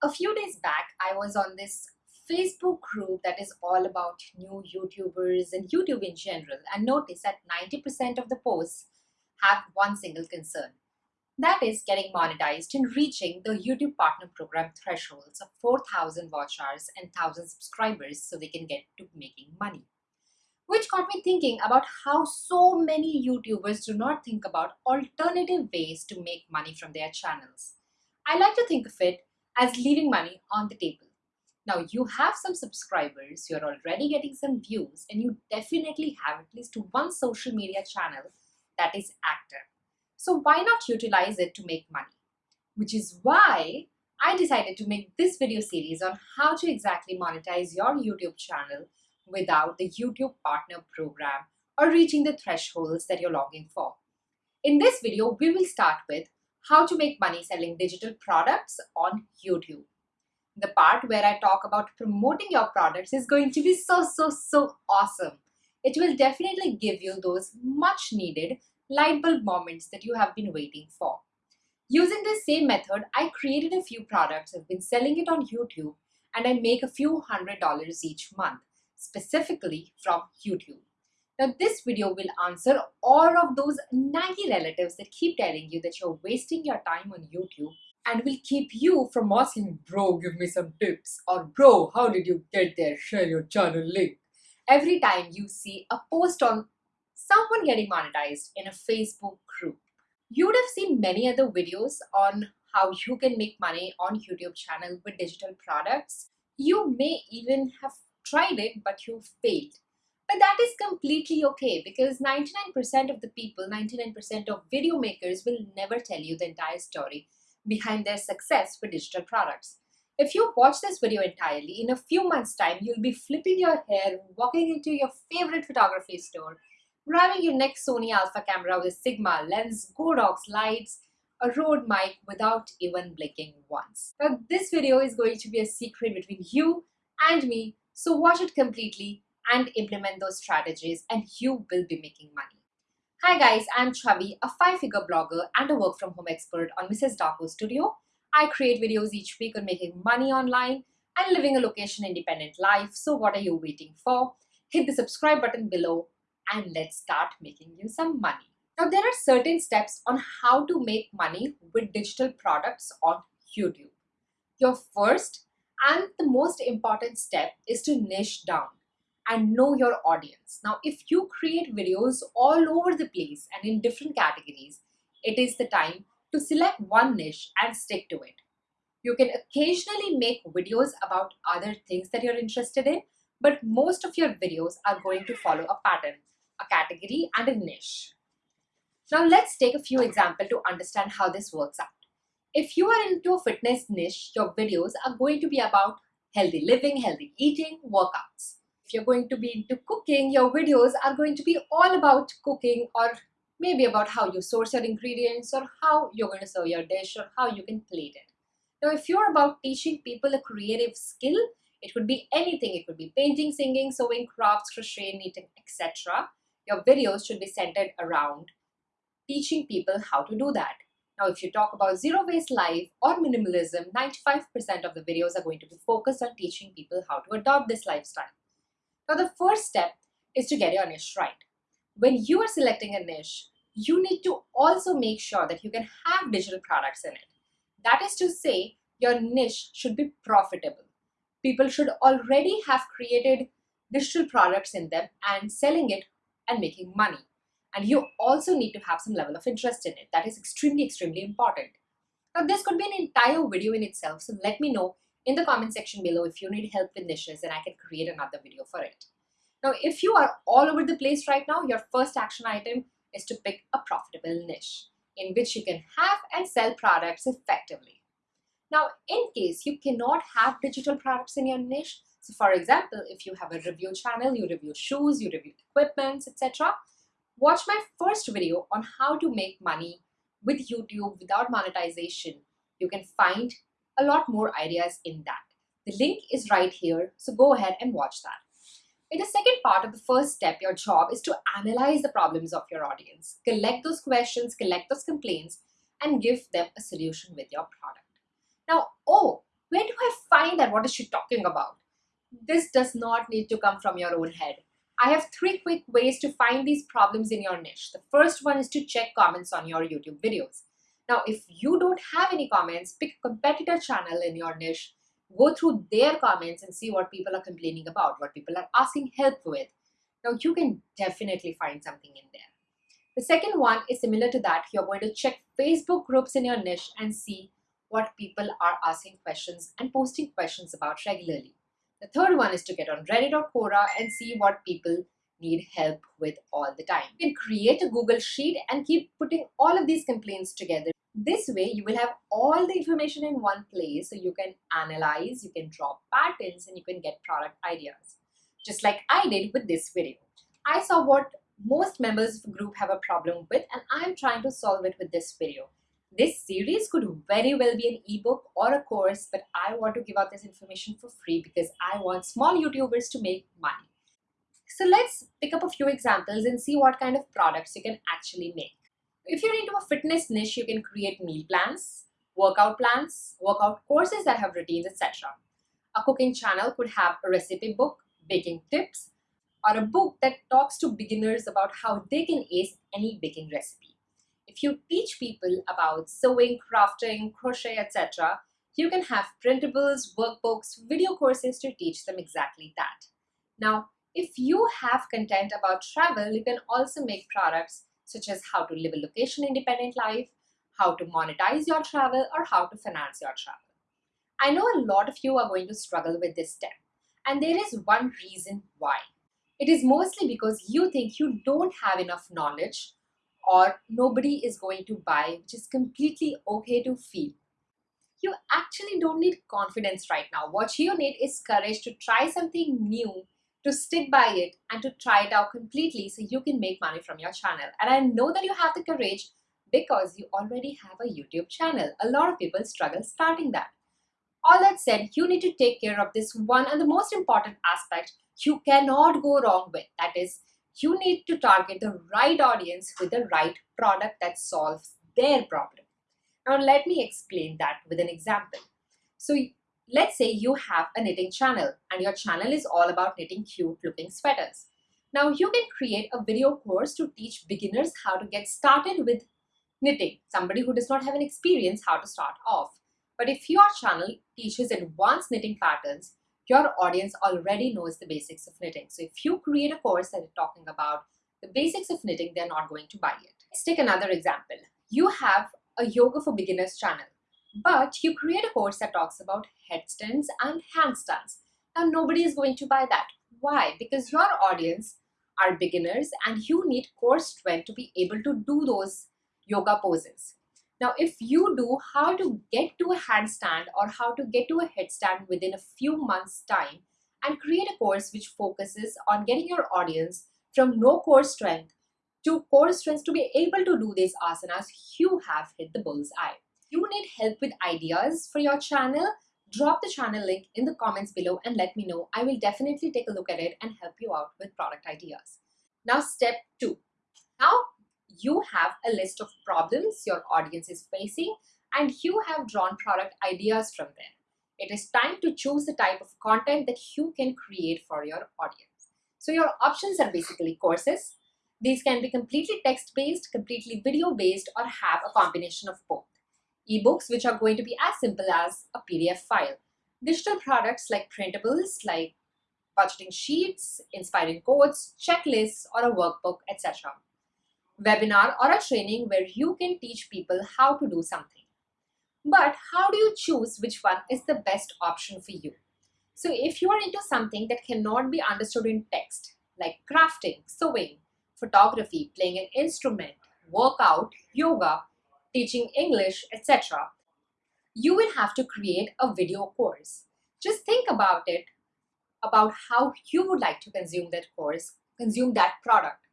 A few days back, I was on this Facebook group that is all about new YouTubers and YouTube in general and noticed that 90% of the posts have one single concern. That is getting monetized and reaching the YouTube Partner Program thresholds of 4,000 watch hours and 1,000 subscribers so they can get to making money. Which got me thinking about how so many YouTubers do not think about alternative ways to make money from their channels. I like to think of it as leaving money on the table. Now you have some subscribers, you're already getting some views and you definitely have at least one social media channel that is active. So why not utilize it to make money? Which is why I decided to make this video series on how to exactly monetize your YouTube channel without the YouTube Partner Program or reaching the thresholds that you're logging for. In this video, we will start with how to make money selling digital products on YouTube. The part where I talk about promoting your products is going to be so, so, so awesome. It will definitely give you those much needed light bulb moments that you have been waiting for. Using this same method, I created a few products, I've been selling it on YouTube, and I make a few hundred dollars each month, specifically from YouTube. Now this video will answer all of those naggy relatives that keep telling you that you're wasting your time on YouTube and will keep you from asking, bro, give me some tips or bro, how did you get there? Share your channel link. Every time you see a post on someone getting monetized in a Facebook group. You would have seen many other videos on how you can make money on YouTube channel with digital products. You may even have tried it, but you failed. But that is completely okay because 99% of the people, 99% of video makers will never tell you the entire story behind their success with digital products. If you watch this video entirely, in a few months time, you'll be flipping your hair, walking into your favorite photography store, grabbing your next Sony Alpha camera with Sigma lens, Godox lights, a Rode mic without even blinking once. Now this video is going to be a secret between you and me, so watch it completely and implement those strategies and you will be making money. Hi guys, I'm Chavi, a five-figure blogger and a work-from-home expert on Mrs. Darko Studio. I create videos each week on making money online and living a location-independent life. So what are you waiting for? Hit the subscribe button below and let's start making you some money. Now there are certain steps on how to make money with digital products on YouTube. Your first and the most important step is to niche down and know your audience. Now, if you create videos all over the place and in different categories, it is the time to select one niche and stick to it. You can occasionally make videos about other things that you're interested in, but most of your videos are going to follow a pattern, a category and a niche. Now let's take a few examples to understand how this works out. If you are into a fitness niche, your videos are going to be about healthy living, healthy eating, workouts. If you're going to be into cooking, your videos are going to be all about cooking or maybe about how you source your ingredients or how you're going to serve your dish or how you can plate it. Now, if you're about teaching people a creative skill, it could be anything. It could be painting, singing, sewing, crafts, crochet, knitting, etc. Your videos should be centered around teaching people how to do that. Now, if you talk about zero waste life or minimalism, 95% of the videos are going to be focused on teaching people how to adopt this lifestyle. Now the first step is to get your niche right. When you are selecting a niche, you need to also make sure that you can have digital products in it. That is to say, your niche should be profitable. People should already have created digital products in them and selling it and making money. And you also need to have some level of interest in it. That is extremely, extremely important. Now, this could be an entire video in itself, so let me know in the comment section below if you need help with niches and I can create another video for it. Now, if you are all over the place right now, your first action item is to pick a profitable niche in which you can have and sell products effectively. Now, in case you cannot have digital products in your niche, so for example, if you have a review channel, you review shoes, you review equipments, etc., watch my first video on how to make money with YouTube without monetization. You can find a lot more ideas in that. The link is right here, so go ahead and watch that. In the second part of the first step, your job is to analyze the problems of your audience, collect those questions, collect those complaints, and give them a solution with your product. Now, oh, where do I find that what is she talking about? This does not need to come from your own head. I have three quick ways to find these problems in your niche. The first one is to check comments on your YouTube videos. Now, if you don't have any comments, pick a competitor channel in your niche, go through their comments and see what people are complaining about, what people are asking help with. Now, you can definitely find something in there. The second one is similar to that. You're going to check Facebook groups in your niche and see what people are asking questions and posting questions about regularly. The third one is to get on Reddit or Quora and see what people need help with all the time. You can create a Google Sheet and keep putting all of these complaints together. This way, you will have all the information in one place so you can analyze, you can draw patterns, and you can get product ideas. Just like I did with this video. I saw what most members of a group have a problem with and I'm trying to solve it with this video. This series could very well be an ebook or a course, but I want to give out this information for free because I want small YouTubers to make money. So let's pick up a few examples and see what kind of products you can actually make. If you're into a fitness niche, you can create meal plans, workout plans, workout courses that have routines, etc. A cooking channel could have a recipe book, baking tips, or a book that talks to beginners about how they can ace any baking recipe. If you teach people about sewing, crafting, crochet, etc., you can have printables, workbooks, video courses to teach them exactly that. Now, if you have content about travel, you can also make products such as how to live a location independent life, how to monetize your travel, or how to finance your travel. I know a lot of you are going to struggle with this step, and there is one reason why. It is mostly because you think you don't have enough knowledge or nobody is going to buy, which is completely okay to feel. You actually don't need confidence right now. What you need is courage to try something new, to stick by it, and to try it out completely so you can make money from your channel. And I know that you have the courage because you already have a YouTube channel. A lot of people struggle starting that. All that said, you need to take care of this one and the most important aspect you cannot go wrong with. That is, you need to target the right audience with the right product that solves their problem. Now, let me explain that with an example. So, let's say you have a knitting channel and your channel is all about knitting cute looking sweaters. Now, you can create a video course to teach beginners how to get started with knitting, somebody who does not have an experience how to start off. But if your channel teaches advanced knitting patterns, your audience already knows the basics of knitting. So if you create a course that is talking about the basics of knitting, they're not going to buy it. Let's take another example. You have a yoga for beginners channel, but you create a course that talks about headstands and handstands. Now nobody is going to buy that. Why? Because your audience are beginners and you need core strength to be able to do those yoga poses. Now, if you do how to get to a handstand or how to get to a headstand within a few months time and create a course which focuses on getting your audience from no core strength to core strength to be able to do these asanas, you have hit the bull's eye. You need help with ideas for your channel, drop the channel link in the comments below and let me know. I will definitely take a look at it and help you out with product ideas. Now, step two. Now, you have a list of problems your audience is facing and you have drawn product ideas from there. It is time to choose the type of content that you can create for your audience. So your options are basically courses. These can be completely text-based, completely video-based, or have a combination of both. Ebooks, which are going to be as simple as a PDF file. Digital products like printables, like budgeting sheets, inspiring quotes, checklists, or a workbook, etc webinar or a training where you can teach people how to do something. But how do you choose which one is the best option for you? So if you are into something that cannot be understood in text, like crafting, sewing, photography, playing an instrument, workout, yoga, teaching English, etc., you will have to create a video course. Just think about it, about how you would like to consume that course, consume that product.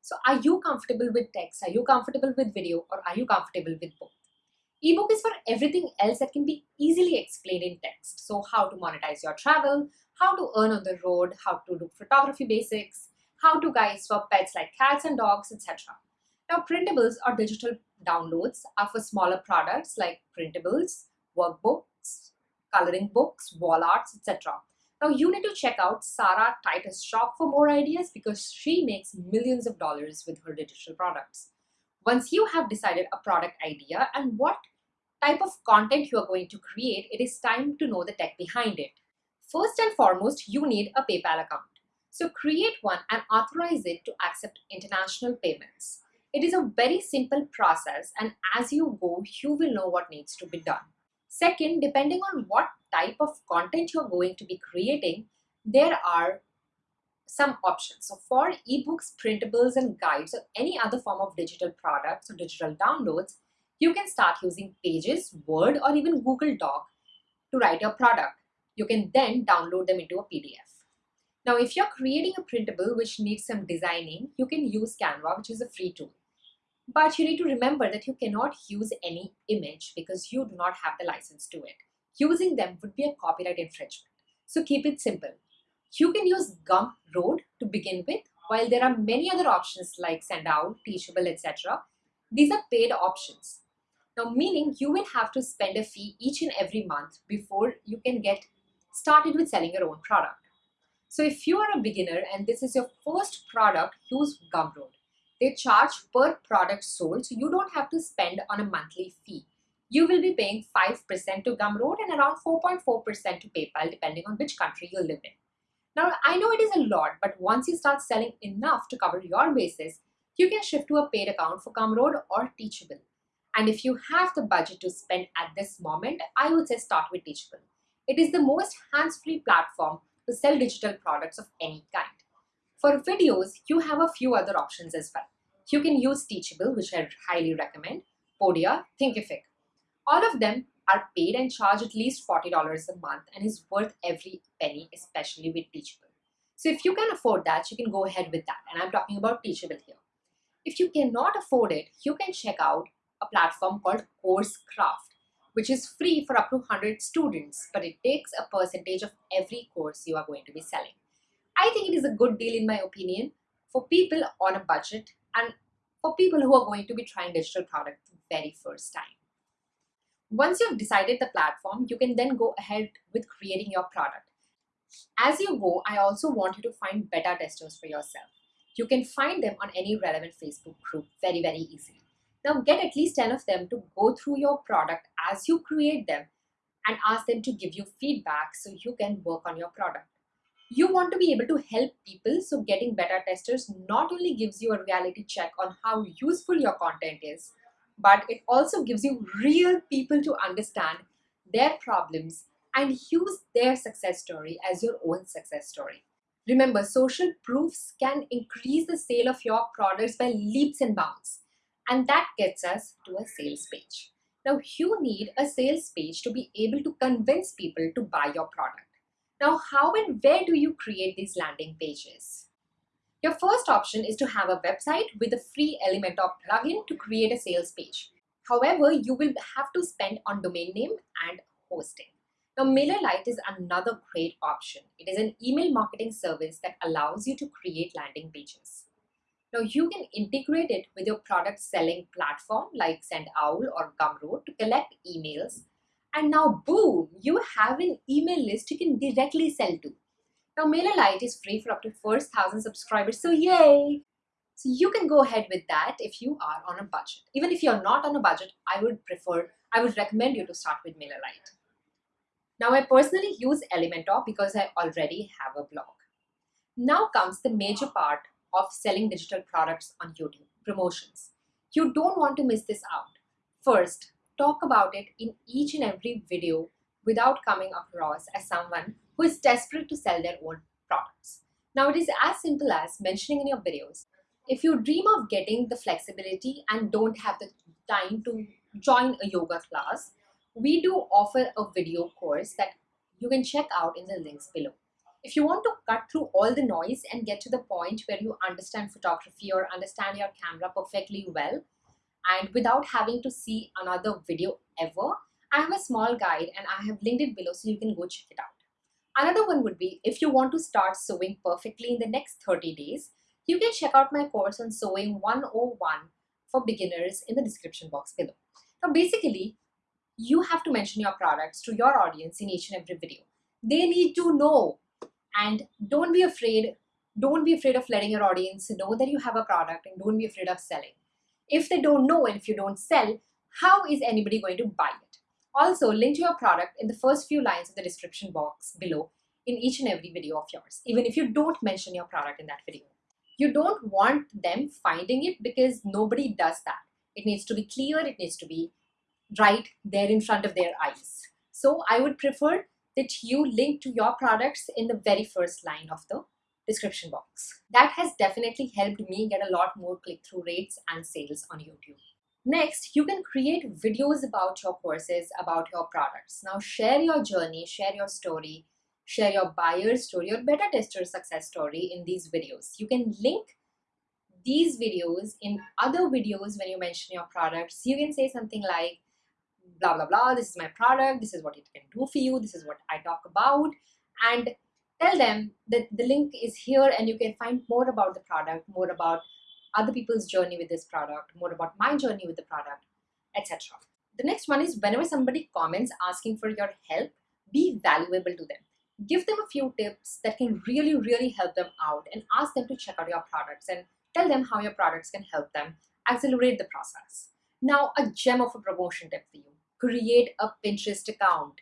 So are you comfortable with text? Are you comfortable with video or are you comfortable with both? Ebook is for everything else that can be easily explained in text. So how to monetize your travel, how to earn on the road, how to do photography basics, how to guide for pets like cats and dogs, etc. Now printables or digital downloads are for smaller products like printables, workbooks, coloring books, wall arts, etc. Now you need to check out Sarah Titus shop for more ideas because she makes millions of dollars with her digital products. Once you have decided a product idea and what type of content you are going to create, it is time to know the tech behind it. First and foremost, you need a PayPal account. So create one and authorize it to accept international payments. It is a very simple process and as you go, you will know what needs to be done. Second, depending on what type of content you're going to be creating, there are some options. So for ebooks, printables and guides or any other form of digital products or digital downloads, you can start using Pages, Word or even Google Doc to write your product. You can then download them into a PDF. Now, if you're creating a printable which needs some designing, you can use Canva, which is a free tool. But you need to remember that you cannot use any image because you do not have the license to it. Using them would be a copyright infringement. So keep it simple. You can use Gumroad to begin with, while there are many other options like Sendowl, Teachable, etc. These are paid options. Now, meaning you will have to spend a fee each and every month before you can get started with selling your own product. So if you are a beginner and this is your first product, use Gumroad. They charge per product sold, so you don't have to spend on a monthly fee. You will be paying 5% to Gumroad and around 4.4% to PayPal, depending on which country you live in. Now, I know it is a lot, but once you start selling enough to cover your bases, you can shift to a paid account for Gumroad or Teachable. And if you have the budget to spend at this moment, I would say start with Teachable. It is the most hands-free platform to sell digital products of any kind. For videos, you have a few other options as well. You can use Teachable, which I highly recommend, Podia, Thinkific. All of them are paid and charge at least $40 a month and is worth every penny, especially with Teachable. So if you can afford that, you can go ahead with that. And I'm talking about Teachable here. If you cannot afford it, you can check out a platform called CourseCraft, which is free for up to 100 students, but it takes a percentage of every course you are going to be selling. I think it is a good deal in my opinion for people on a budget and for people who are going to be trying digital product the very first time. Once you've decided the platform, you can then go ahead with creating your product. As you go, I also want you to find beta testers for yourself. You can find them on any relevant Facebook group very, very easily. Now get at least 10 of them to go through your product as you create them and ask them to give you feedback so you can work on your product. You want to be able to help people, so getting beta testers not only gives you a reality check on how useful your content is, but it also gives you real people to understand their problems and use their success story as your own success story. Remember, social proofs can increase the sale of your products by leaps and bounds. And that gets us to a sales page. Now, you need a sales page to be able to convince people to buy your product. Now, how and where do you create these landing pages? Your first option is to have a website with a free Elementor plugin to create a sales page. However, you will have to spend on domain name and hosting. Now, MailerLite is another great option. It is an email marketing service that allows you to create landing pages. Now, you can integrate it with your product selling platform like Sendowl or Gumroad to collect emails. And now, boom, you have an email list you can directly sell to. Now MailerLite is free for up to first 1000 subscribers, so yay! So you can go ahead with that if you are on a budget. Even if you're not on a budget, I would prefer, I would recommend you to start with MailerLite. Now I personally use Elementor because I already have a blog. Now comes the major part of selling digital products on YouTube, promotions. You don't want to miss this out. First, talk about it in each and every video without coming across as someone who is desperate to sell their own products. Now, it is as simple as mentioning in your videos. If you dream of getting the flexibility and don't have the time to join a yoga class, we do offer a video course that you can check out in the links below. If you want to cut through all the noise and get to the point where you understand photography or understand your camera perfectly well, and without having to see another video ever, I have a small guide and I have linked it below so you can go check it out. Another one would be if you want to start sewing perfectly in the next 30 days, you can check out my course on Sewing 101 for beginners in the description box below. Now basically, you have to mention your products to your audience in each and every video. They need to know and don't be afraid don't be afraid of letting your audience know that you have a product and don't be afraid of selling. If they don't know and if you don't sell, how is anybody going to buy it? Also, link to your product in the first few lines of the description box below in each and every video of yours, even if you don't mention your product in that video. You don't want them finding it because nobody does that. It needs to be clear, it needs to be right there in front of their eyes. So I would prefer that you link to your products in the very first line of the description box. That has definitely helped me get a lot more click-through rates and sales on YouTube. Next, you can create videos about your courses, about your products. Now share your journey, share your story, share your buyer story or beta tester success story in these videos. You can link these videos in other videos when you mention your products. You can say something like, blah, blah, blah, this is my product, this is what it can do for you, this is what I talk about. And tell them that the link is here and you can find more about the product, more about other people's journey with this product, more about my journey with the product, etc. The next one is whenever somebody comments asking for your help, be valuable to them. Give them a few tips that can really, really help them out and ask them to check out your products and tell them how your products can help them accelerate the process. Now, a gem of a promotion tip for you. Create a Pinterest account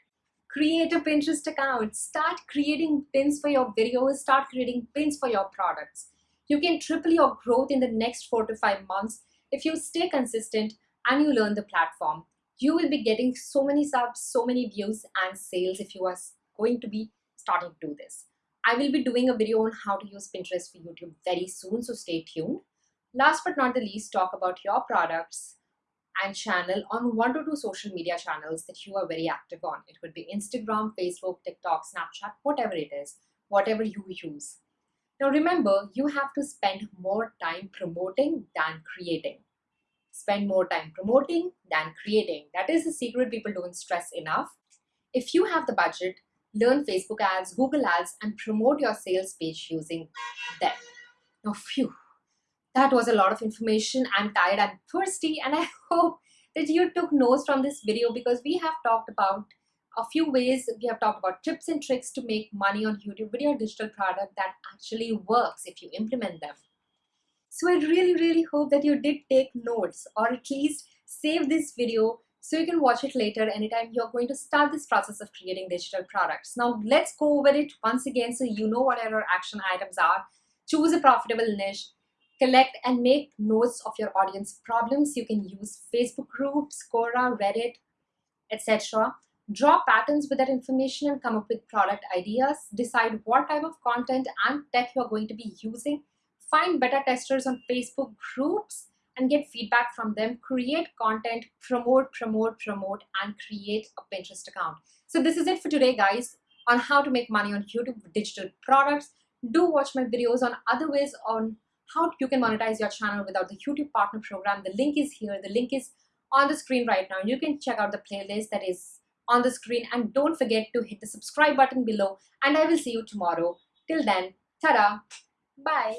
create a Pinterest account, start creating pins for your videos, start creating pins for your products. You can triple your growth in the next four to five months if you stay consistent and you learn the platform. You will be getting so many subs, so many views and sales if you are going to be starting to do this. I will be doing a video on how to use Pinterest for YouTube very soon, so stay tuned. Last but not the least, talk about your products, and channel on one to two social media channels that you are very active on. It could be Instagram, Facebook, TikTok, Snapchat, whatever it is, whatever you use. Now remember, you have to spend more time promoting than creating. Spend more time promoting than creating. That is the secret people don't stress enough. If you have the budget, learn Facebook ads, Google ads, and promote your sales page using them. Now, phew, that was a lot of information. I'm tired, I'm thirsty, and I hope that you took notes from this video because we have talked about a few ways, we have talked about tips and tricks to make money on YouTube with your digital product that actually works if you implement them. So I really, really hope that you did take notes or at least save this video so you can watch it later anytime you're going to start this process of creating digital products. Now let's go over it once again so you know what our action items are. Choose a profitable niche, collect and make notes of your audience problems. You can use Facebook groups, Quora, Reddit, etc. Draw patterns with that information and come up with product ideas. Decide what type of content and tech you're going to be using. Find beta testers on Facebook groups and get feedback from them. Create content, promote, promote, promote, and create a Pinterest account. So this is it for today, guys, on how to make money on YouTube with digital products. Do watch my videos on other ways on how you can monetize your channel without the YouTube Partner Program. The link is here. The link is on the screen right now. You can check out the playlist that is on the screen and don't forget to hit the subscribe button below and I will see you tomorrow. Till then, ta-da, bye.